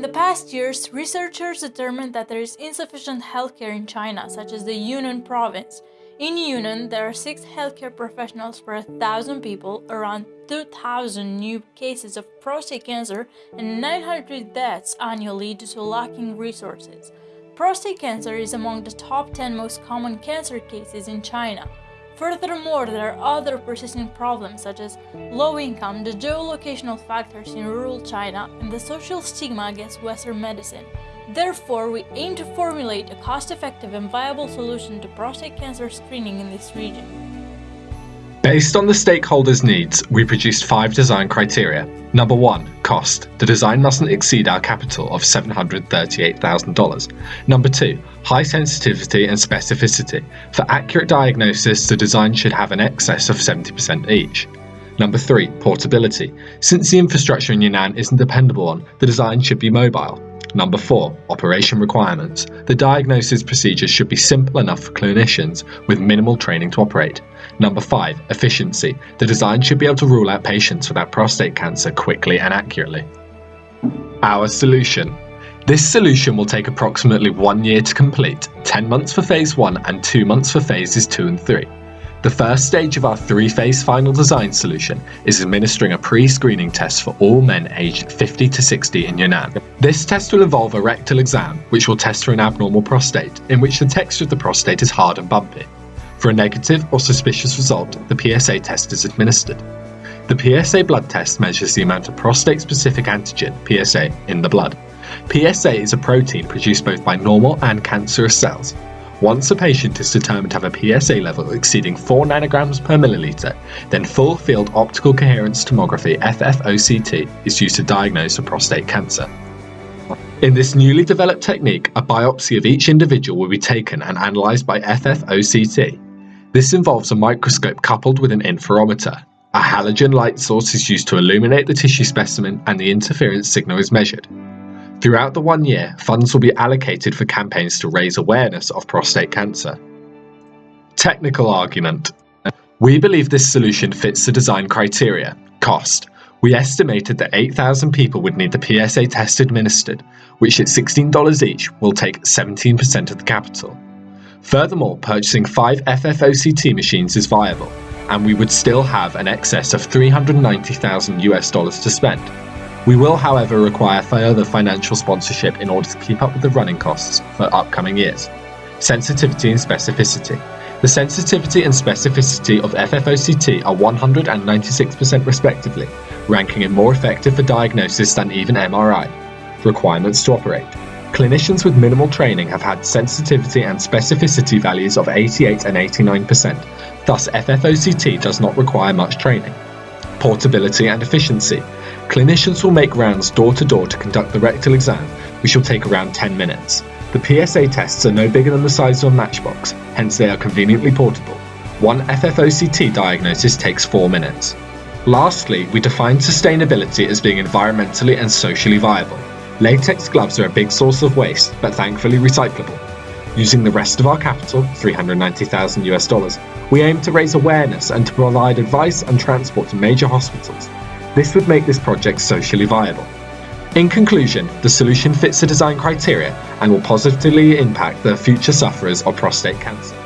In the past years, researchers determined that there is insufficient healthcare in China, such as the Yunnan province. In Yunnan, there are 6 healthcare professionals per 1,000 people, around 2,000 new cases of prostate cancer, and 900 deaths annually due to lacking resources. Prostate cancer is among the top 10 most common cancer cases in China. Furthermore, there are other persistent problems such as low income, the geolocational factors in rural China, and the social stigma against Western medicine. Therefore, we aim to formulate a cost-effective and viable solution to prostate cancer screening in this region. Based on the stakeholders' needs, we produced five design criteria. Number one, cost. The design mustn't exceed our capital of $738,000. Number two, high sensitivity and specificity. For accurate diagnosis, the design should have an excess of 70% each. Number three, portability. Since the infrastructure in Yunnan isn't dependable on, the design should be mobile. Number 4. Operation requirements. The diagnosis procedures should be simple enough for clinicians with minimal training to operate. Number 5. Efficiency. The design should be able to rule out patients without prostate cancer quickly and accurately. Our solution. This solution will take approximately one year to complete, 10 months for phase 1 and 2 months for phases 2 and 3. The first stage of our three-phase final design solution is administering a pre-screening test for all men aged 50 to 60 in Yunnan. This test will involve a rectal exam, which will test for an abnormal prostate, in which the texture of the prostate is hard and bumpy. For a negative or suspicious result, the PSA test is administered. The PSA blood test measures the amount of prostate-specific antigen, PSA, in the blood. PSA is a protein produced both by normal and cancerous cells. Once a patient is determined to have a PSA level exceeding 4 nanograms per milliliter, then full field optical coherence tomography FFOCT is used to diagnose a prostate cancer. In this newly developed technique, a biopsy of each individual will be taken and analysed by FFOCT. This involves a microscope coupled with an interferometer. A halogen light source is used to illuminate the tissue specimen and the interference signal is measured. Throughout the one year, funds will be allocated for campaigns to raise awareness of prostate cancer. Technical argument. We believe this solution fits the design criteria. Cost. We estimated that 8,000 people would need the PSA test administered, which at $16 each will take 17% of the capital. Furthermore, purchasing 5 FFOCT machines is viable, and we would still have an excess of 390,000 US dollars to spend. We will, however, require further financial sponsorship in order to keep up with the running costs for upcoming years. Sensitivity and specificity. The sensitivity and specificity of FFOCT are 196% respectively, ranking it more effective for diagnosis than even MRI. Requirements to operate. Clinicians with minimal training have had sensitivity and specificity values of 88 and 89%, thus FFOCT does not require much training. Portability and efficiency. Clinicians will make rounds door to door to conduct the rectal exam, which will take around 10 minutes. The PSA tests are no bigger than the size of a matchbox, hence they are conveniently portable. One FFOCT diagnosis takes 4 minutes. Lastly, we define sustainability as being environmentally and socially viable. Latex gloves are a big source of waste, but thankfully recyclable. Using the rest of our capital, 390,000 US dollars, we aim to raise awareness and to provide advice and transport to major hospitals, this would make this project socially viable. In conclusion, the solution fits the design criteria and will positively impact the future sufferers of prostate cancer.